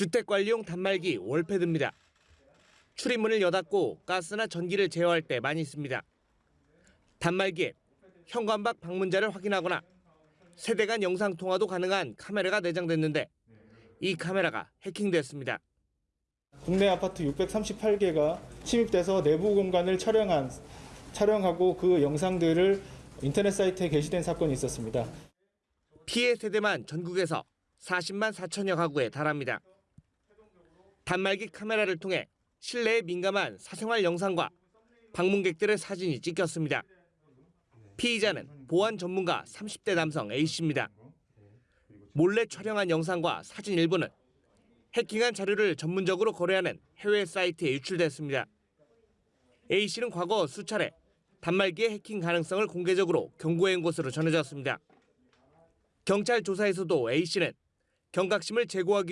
주택관리용 단말기 월패드입니다. 출입문을 여닫고 가스나 전기를 제어할 때 많이 씁니다. 단말기에 현관 밖 방문자를 확인하거나 세대 간 영상 통화도 가능한 카메라가 내장됐는데 이 카메라가 해킹됐습니다. 국내 아파트 638개가 침입돼서 내부 공간을 촬영한 촬영하고 그 영상들을 인터넷 사이트에 게시된 사건이 있었습니다. 피해 세대만 전국에서 40만 4천여 가구에 달합니다. 단말기 카메라를 통해 실내에 민감한 사생활 영상과 방문객들의 사진이 찍혔습니다. 피의자는 보안 전문가 30대 남성 A씨입니다. 몰래 촬영한 영상과 사진 일부는 해킹한 자료를 전문적으로 거래하는 해외 사이트에 유출됐습니다. A씨는 과거 수차례 단말기의 해킹 가능성을 공개적으로 경고한 것으로 전해졌습니다. 경찰 조사에서도 A씨는 경각심을 제고하기